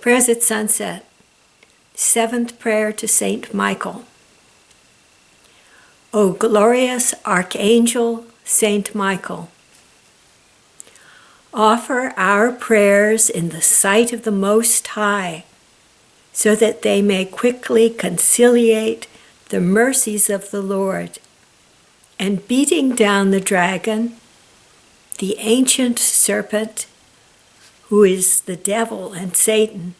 Prayers at sunset. Seventh prayer to Saint Michael. O glorious Archangel Saint Michael, offer our prayers in the sight of the Most High, so that they may quickly conciliate the mercies of the Lord, and beating down the dragon, the ancient serpent, who is the devil and Satan,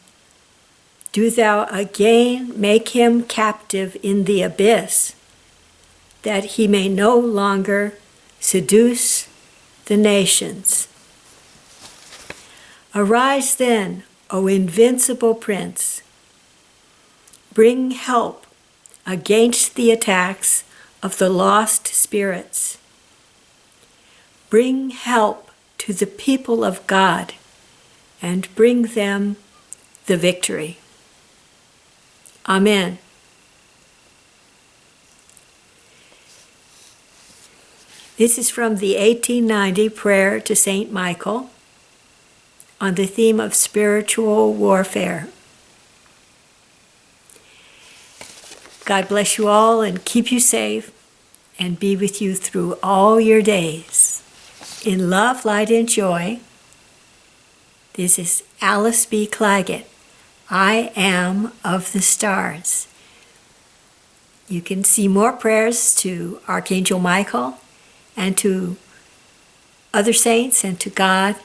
do thou again make him captive in the abyss, that he may no longer seduce the nations. Arise then, O invincible prince. Bring help against the attacks of the lost spirits. Bring help to the people of God and bring them the victory. Amen. This is from the 1890 Prayer to St. Michael on the theme of spiritual warfare. God bless you all and keep you safe and be with you through all your days. In love, light, and joy, this is Alice B. Clagett. I am of the stars. You can see more prayers to Archangel Michael and to other saints and to God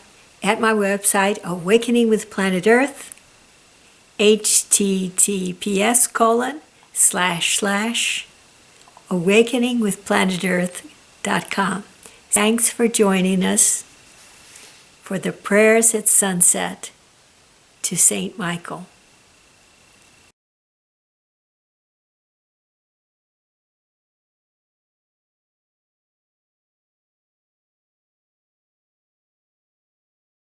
at my website, Awakening with Planet Earth, https colon slash slash awakeningwithplanetearth.com. Thanks for joining us for the prayers at sunset to St. Michael.